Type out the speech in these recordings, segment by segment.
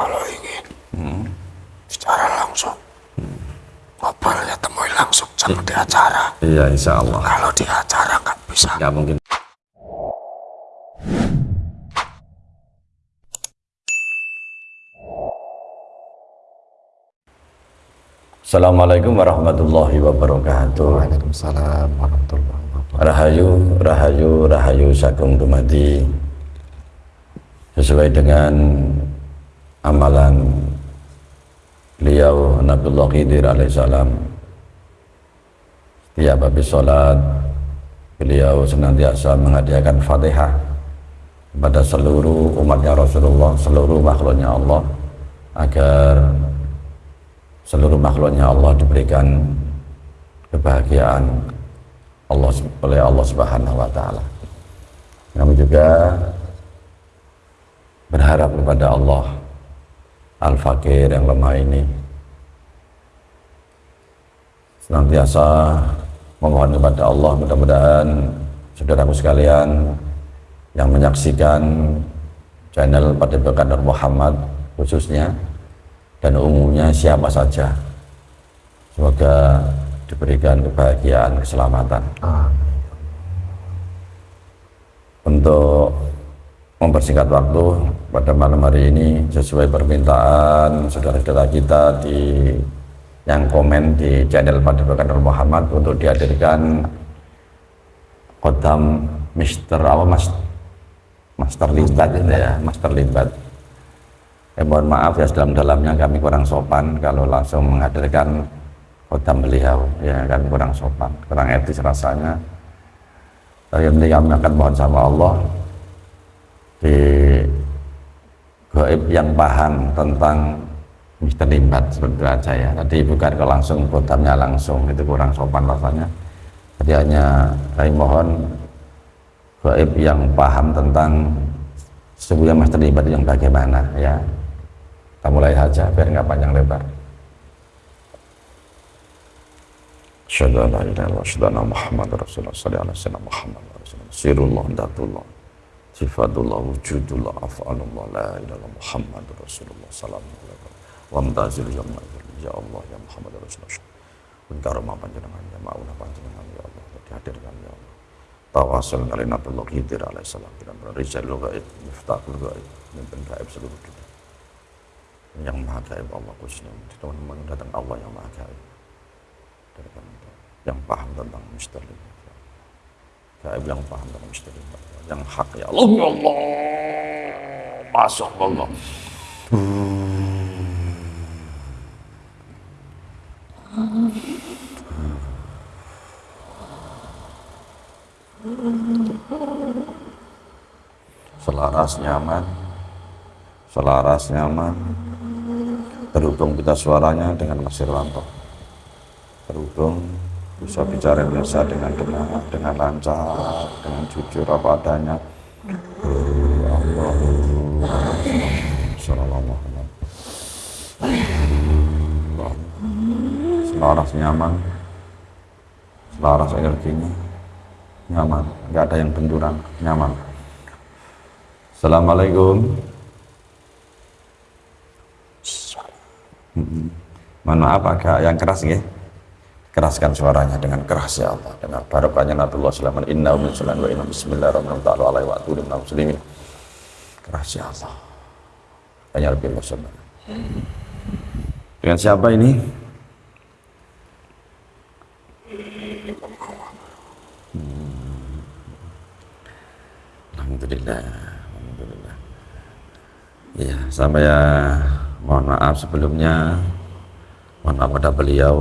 kalau ingin secara langsung ngobrol ya temui langsung jangan di acara Iya, insya Allah. kalau di acara nggak bisa Nggak mungkin. Assalamualaikum warahmatullahi wabarakatuh. Waalaikumsalam warahmatullahi wabarakatuh Rahayu, rahayu, rahayu sagung dumadi sesuai dengan amalan beliau Nabiullah Khidir alaihissalam setiap habis sholat beliau senantiasa menghadiahkan fatihah kepada seluruh umatnya Rasulullah seluruh makhluknya Allah agar seluruh makhluknya Allah diberikan kebahagiaan Allah oleh Allah Subhanahu wa taala. Kami juga berharap kepada Allah Al-Fakir yang lemah ini. Senantiasa memohon kepada Allah mudah-mudahan saudaraku sekalian yang menyaksikan channel Padepokan Nur Muhammad khususnya dan umumnya siapa saja. Semoga diberikan kebahagiaan keselamatan. Untuk mempersingkat waktu. Pada malam hari ini sesuai permintaan saudara-saudara kita di yang komen di channel Padepokan Nur Muhammad untuk dihadirkan Kodam Mister apa Mas? Master Limbat ya Master Limbat. Eh, mohon maaf ya dalam-dalamnya kami kurang sopan kalau langsung menghadirkan Kodam beliau. Ya kami kurang sopan kurang etis rasanya. Tapi penting kami akan mohon sama Allah di goib yang paham tentang Mister Limbat seperti aja ya tadi bukan ke langsung kodamnya langsung itu kurang sopan rasanya. Jadi hanya kami mohon goib yang paham tentang sebuah Mister Limbat yang bagaimana ya. Kita mulai saja biar nggak panjang lebar. Asyhadu an la ilaha Rasulullah. Sallallahu alaihi wasallam Muhammad Rasulullah sirullah datullah sifatullah wujudullah af'alullah la ilaha Muhammadur Rasulullah sallallahu alaihi wasallam wa mutazil ya Allah ya Allah ya Muhammad Rasulullah. Pun karomah panjenengan ya maunah panjenengan ya Allah dihadirkan ya Allah. Tawasul dari Nabiullah alaihissalam dan rijalul gaib miftahul gaib mimpin gaib seluruh dunia. Yang maha gaib Allah khususnya teman-teman datang Allah yang maha gaib dan yang paham tentang misteri gaib yang paham tentang misteri yang hak ya Allah. Ya Allah. Masuk Allah selaras nyaman. Selaras nyaman. Terhubung kita suaranya dengan Mas Irwanto. Terhubung bisa bicara biasa dengan dengan dengan lancar dengan jujur apa adanya. Selaras nyaman selaras energinya nyaman. Nggak ada yang benturan nyaman. Assalamualaikum. Mohon maaf agak yang keras ya keraskan suaranya dengan keras ya Allah. Dengan barokahnya Nabiullah alaihi inna min sunan wa inna bismillahirrahmanirrahim wa aturim muslimin. Keras ya Allah. Hanya lebih bersabar dengan siapa ini. Alhamdulillah Alhamdulillah. Ya saya mohon maaf sebelumnya. Mohon maaf pada beliau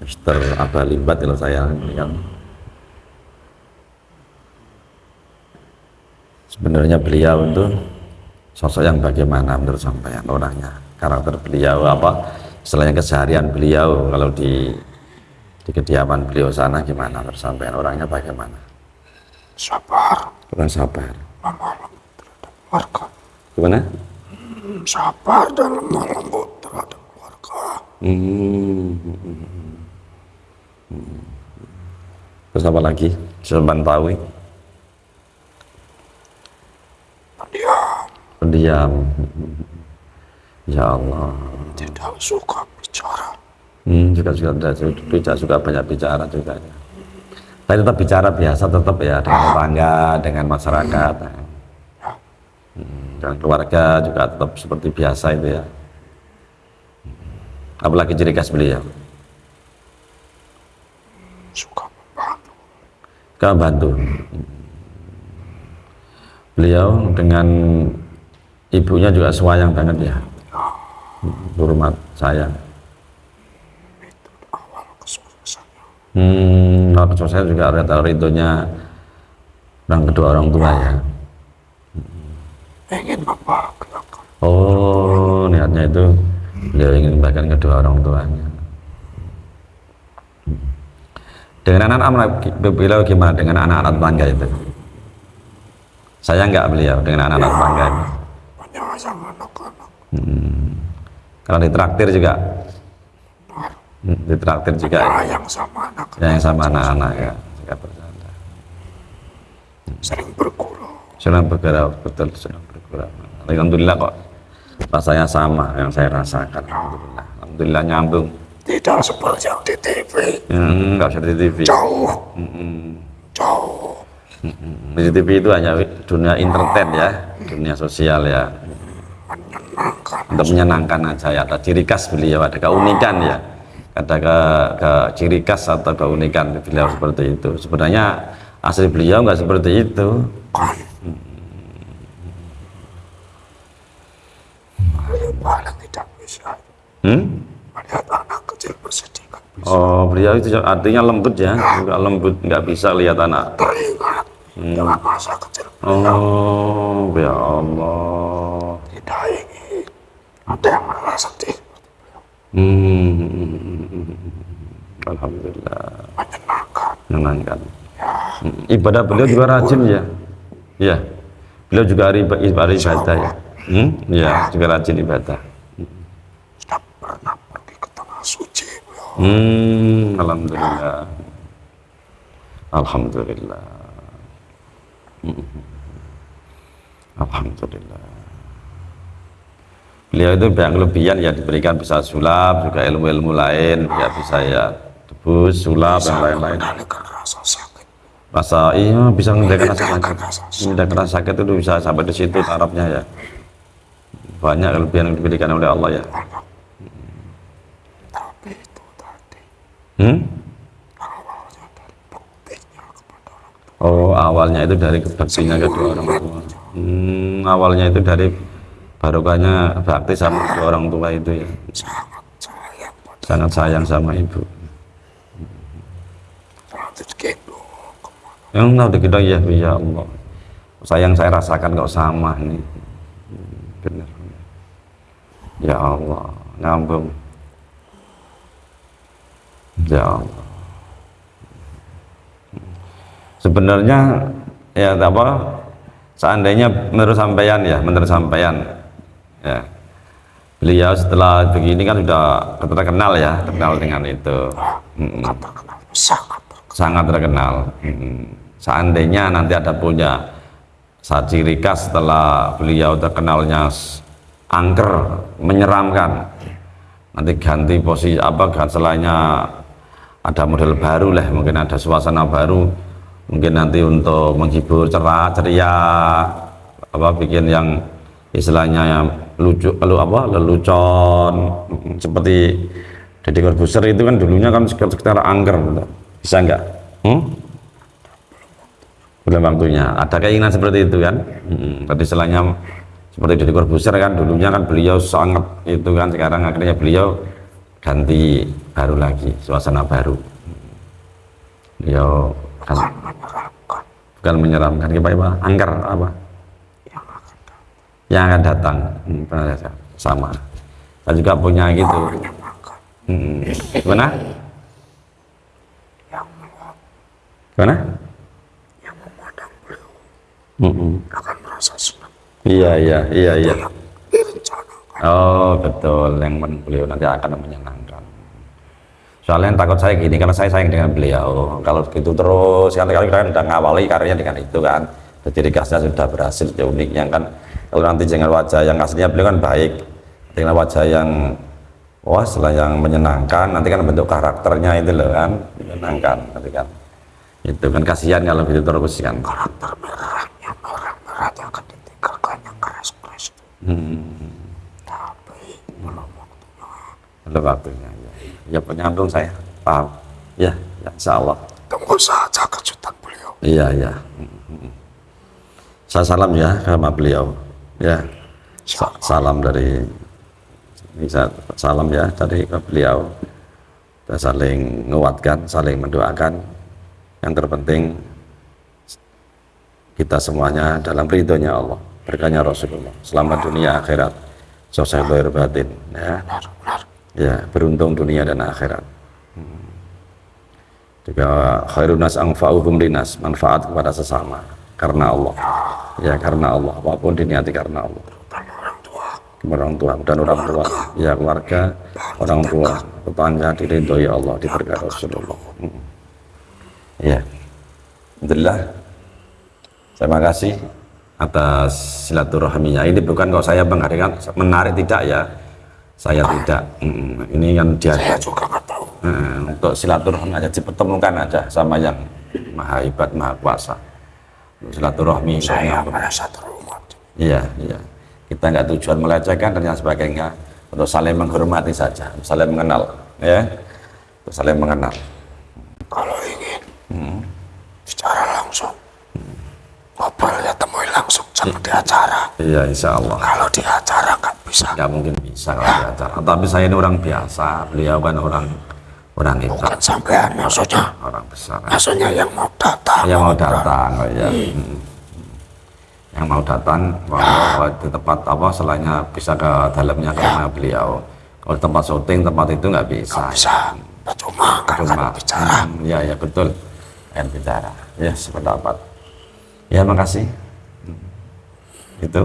Mister Abah Limbat kalau saya yang sebenarnya beliau itu sosok yang bagaimana menurut sampean orangnya karakter beliau apa selain keseharian beliau kalau di di kediaman beliau sana gimana menurut sampean orangnya bagaimana? Sabar. Orang sabar. Lemah terhadap warga. Gimana? Hmm, sabar dan lemah lembut terhadap warga. Hmm. Hmm. Terus apa lagi? Sulman Tawi. pendiam Pendiam. Ya Allah. tidak suka bicara. Hmm, juga juga tidak, tidak suka banyak bicara juga ya. Tapi tetap bicara biasa tetap ya dengan tetangga, dengan masyarakat. Hmm, dan keluarga juga tetap seperti biasa itu ya. Hmm. Apalagi ciri khas beliau. Suka membantu. Kau bantu. Beliau dengan ibunya juga sayang banget ya. Hormat sayang. Itu awal kesuksesannya. Hmm, kalau kesuksesan juga ada tahu ridhonya orang kedua orang tua ya. Ingin membahagiakan. Oh, niatnya itu beliau ingin bahkan kedua orang tuanya. Dengan anak-anak beliau gimana dengan anak-anak tetangga itu? Saya nggak beliau dengan anak-anak tetangga itu. Menyayang anak-anak. Kalau ditraktir juga, Hmm, ditraktir juga ya. Sayang sama anak. Ya, yang sama anak-anak ya. Juga bercanda. Sering bergurau. Senang bergerak betul, senang bergerak. Alhamdulillah kok rasanya sama yang saya rasakan. Alhamdulillah, Alhamdulillah nyambung. Tidak seperti yang di TV. Hmm, nggak usah di TV. Jauh. Hmm. Jauh. Di TV itu hanya dunia entertain ya, dunia sosial ya. Menyenangkan. Untuk menyenangkan aja ya. Ada ciri khas beliau, ada keunikan ya. Ada ke, ke ciri khas atau keunikan beliau seperti itu. Sebenarnya asli beliau nggak seperti itu. Kan. Paling tidak bisa. Hmm? Melihat anak kecil bersedih. kan bisa. Oh, beliau itu artinya lembut ya, juga lembut, nggak bisa lihat anak. Teringat dengan masa kecil. Oh, ya Allah. Tidak ingin. Ada yang merasa sedih. Hmm. Alhamdulillah, Menyenangkan. menyenangkan. Hmm, Ibadah beliau juga rajin ya. Iya. Beliau juga ibadah ibadah ya. Hmm? Iya, juga rajin ibadah. Sudah pernah pergi ke tanah suci. beliau. Hmm, alhamdulillah. Alhamdulillah. Hmm. Alhamdulillah. Beliau itu banyak kelebihan ya diberikan bisa sulap juga ilmu-ilmu lain ya bisa ya debus sulap dan lain-lain. Rasa iya bisa mengendalikan rasa sakit. Mengendalikan rasa sakit. Mengendalikan rasa sakit itu bisa sampai di situ tarafnya ya. Banyak kelebihan yang diberikan oleh Allah ya. Banyak. Tapi itu tadi Hmm? Oh, awalnya itu dari kebaktinya kedua orang tua. Hmm, awalnya itu dari barokahnya bakti sama kedua orang tua itu ya. Sangat sayang Sangat sayang sama ibu. Yang tahu kita ya, ya Allah. Sayang saya rasakan kok sama ini. Hmm, Benar. Ya Allah, nyambung. Ya. Sebenarnya ya apa seandainya menurut sampean ya, menurut sampean ya. Beliau setelah begini kan sudah terkenal ya, terkenal dengan itu. Mm-mm Kan terkenal. Sangat terkenal. Hmm. Seandainya nanti ada punya ciri khas setelah beliau terkenalnya angker, menyeramkan. Nanti ganti posisi apa selainnya ada model baru lah, mungkin ada suasana baru, mungkin nanti untuk menghibur cerah, ceria, apa bikin yang istilahnya yang lucu, kalau apa lelucon, seperti Deddy Corbuzier itu kan dulunya kan sekitar, angker, gitu. bisa nggak? Hmm? Belum waktunya. Ada keinginan seperti itu kan? Hmm. Tadi istilahnya seperti Deddy Corbuzier kan dulunya kan beliau sangat itu kan sekarang akhirnya beliau ganti baru lagi suasana baru. Beliau kan Bukan menyeramkan. apa apa angker apa Yang akan datang. yang akan datang hmm, sama saya juga punya gitu hmm. gimana gimana Yang memandang beliau. Hmm. Akan merasa senang. iya iya iya iya. Oh betul. Yang beliau nanti akan menyenangkan. Soalnya yang takut saya gini karena saya sayang dengan beliau. Kalau gitu terus kan kali kan udah ngawali karirnya dengan itu kan. Ciri khasnya sudah berhasil ya uniknya kan. Kalau nanti dengan wajah yang aslinya beliau kan baik. Dengan wajah yang wah setelah yang menyenangkan. Nanti kan bentuk karakternya itu loh kan menyenangkan nanti kan. Itu kan kasihan kalau gitu terus kan. Karakter merahnya merah merahnya akan ditinggalkan yang keras keras itu hmm. Belum waktunya waktunya ya, ya penyambung saya. Paham? Ya, ya insya Allah tunggu saja kejutan beliau. Iya iya. Hmm. saya salam ya sama beliau. Ya. Sa- salam dari ini sa- salam ya dari ke beliau. Kita saling menguatkan saling mendoakan. Yang terpenting kita semuanya dalam ridhonya Allah berkahnya Rasulullah. Selamat dunia akhirat. Lahir batin ya. Benar benar ya beruntung dunia dan akhirat. Juga khairun nas anfa'uhum linas manfaat kepada sesama karena Allah. Ya karena Allah. Apa pun diniati karena Allah. Orang tua. Dan orang tua. Ya keluarga orang tua tetangga diridhoi Allah diberkahi Rasulullah. Hmm. ya. Alhamdulillah. Terima kasih atas silaturahminya. Ini bukan kalau saya menghadirkan menarik tidak ya saya tidak Mm, ini kan dia saya juga nggak tahu. Nah, untuk silaturahmi aja dipertemukan aja sama yang maha hebat maha kuasa. Untuk silaturahmi saya merasa terhormat iya iya. Kita nggak tujuan melecehkan dan yang sebagainya untuk saling menghormati saja saling mengenal ya. Untuk saling mengenal. Kalau ingin secara langsung ngobrol ya temui langsung jangan di acara. Iya insya Allah. Kalau di acara nggak bisa. Nggak mungkin bisa kalau di acara tapi saya ini orang biasa. Beliau kan orang orang hebat bukan sampean maksudnya. Orang besar. Maksudnya yang mau datang yang mau datang. oh ya Hmm. yang mau datang bahwa di tempat apa selainnya bisa ke dalamnya ke rumah beliau. Kalau tempat syuting tempat itu nggak bisa. Bisa. Kan kan Cuma, bicara. Hmm, ya ya betul. Yang bicara. Ya sependapat. Ya makasih. Hmm. itu.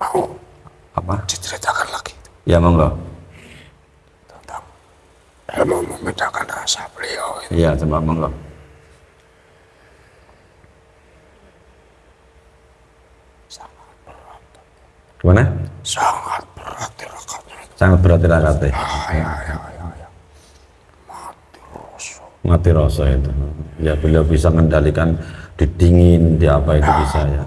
Mau apa? Diceritakan lagi. Ya monggo. Tentang ilmu membedakan rasa beliau itu. Iya coba monggo. Sangat berat. Gimana? Sangat berat tirakatnya sangat berat tirakatnya ah, ya ya ya ya. Mati rasa mati rasa itu. Ya beliau bisa mengendalikan di dingin di apa itu bisa ya.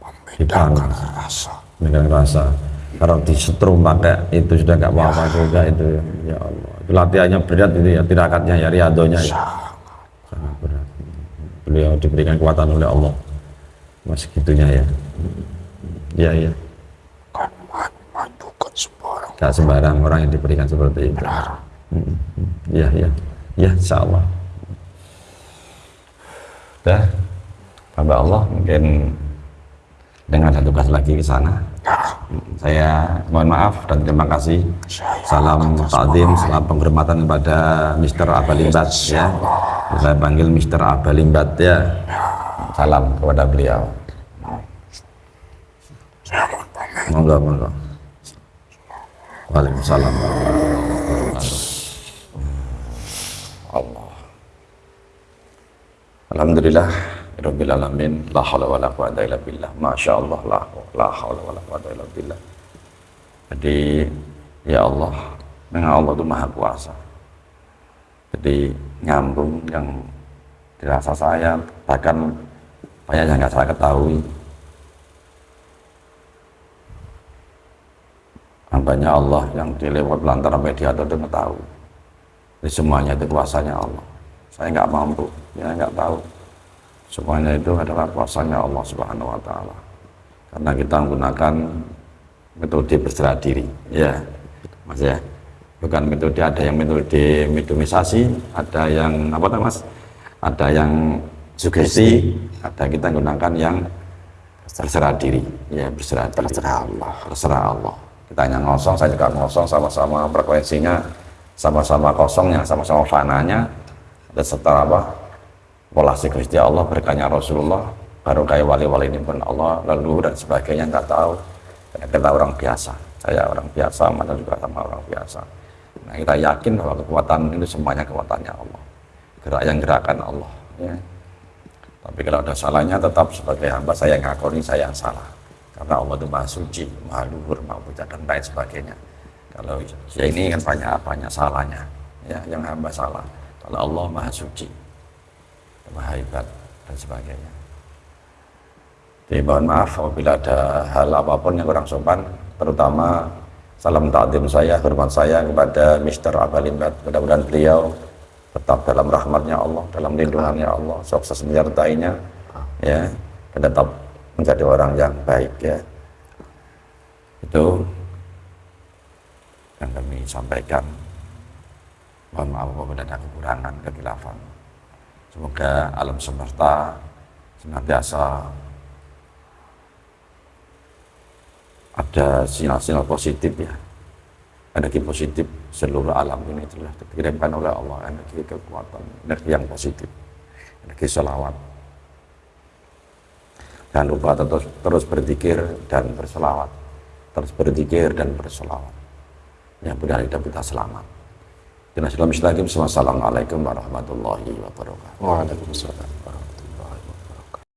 membedakan rasa. Dengan rasa kalau disetrum pakai itu sudah nggak apa-apa juga itu ya Allah. Itu latihannya berat itu ya tirakatnya ya riadonya ya. Sangat berat. Beliau diberikan kekuatan oleh Allah. Masih gitunya ya. Ya ya. Kan memajukan sembarang. Nggak sembarang orang yang diberikan seperti itu. Hmm. ya ya. Ya insya Allah dah. Hamba Allah mungkin dengan ada tugas lagi ke sana saya mohon maaf dan terima kasih. Salam takdim salam penghormatan kepada Mr. Abalimbat ya. Saya panggil Mr. Abalimbat ya. Salam kepada beliau. Monggo monggo. Waalaikumsalam. Alhamdulillah Rabbil Alamin La hawla wa la quwata illa billah. Masya Allah La, la hawla wa la quwata illa billah. Jadi Ya Allah Memang Allah itu maha kuasa. Jadi nyambung yang dirasa saya Bahkan banyak yang nggak saya ketahui. Hambanya Allah yang dilewat lantaran media itu tahu. Jadi semuanya itu kuasanya Allah. Saya nggak mampu ya nggak tahu semuanya itu adalah kuasanya Allah subhanahu wa ta'ala. Karena kita menggunakan metode berserah diri ya mas ya. Bukan metode ada yang metode mediumisasi ada yang apa namanya mas? Ada yang sugesti ada kita gunakan yang berserah diri ya berserah diri. Terserah Allah. Terserah Allah. Kita hanya ngosong saya juga ngosong sama-sama frekuensinya sama-sama kosongnya sama-sama fananya dan setelah apa volasi Gusti Allah berkahnya Rasulullah baru kayak wali-wali ini pun Allah lalu dan sebagainya nggak tahu. Karena kita orang biasa saya orang biasa mana juga sama orang biasa. Nah kita yakin bahwa kekuatan itu semuanya kekuatannya Allah. Gerak yang gerakan Allah ya. Tapi kalau ada salahnya tetap sebagai hamba saya ngakoni saya yang salah. Karena Allah itu maha suci, maha luhur, maha puja dan lain sebagainya. Kalau ya ini kan banyak banyak salahnya, ya yang hamba salah. Kalau Allah maha suci, hebat dan sebagainya. Jadi mohon maaf apabila ada hal apa pun yang kurang sopan, terutama salam takdim saya, hormat saya kepada Mr. Abalimbat. Mudah-mudahan beliau tetap dalam rahmatnya Allah, dalam lindungannya Allah, sukses menyertainya, ya, dan tetap menjadi orang yang baik, ya. Itu yang kami sampaikan. Mohon maaf apabila ada kekurangan, kekilafan. Semoga alam semesta senantiasa ada sinyal-sinyal positif ya. Energi positif seluruh alam ini telah dikirimkan oleh Allah. Energi kekuatan energi yang positif energi selawat. Jangan lupa terus, terus berzikir dan berselawat. Terus berzikir dan berselawat. Yang hidup kita selamat Assalamualaikum warahmatullahi wabarakatuh. Waalaikumsalam warahmatullahi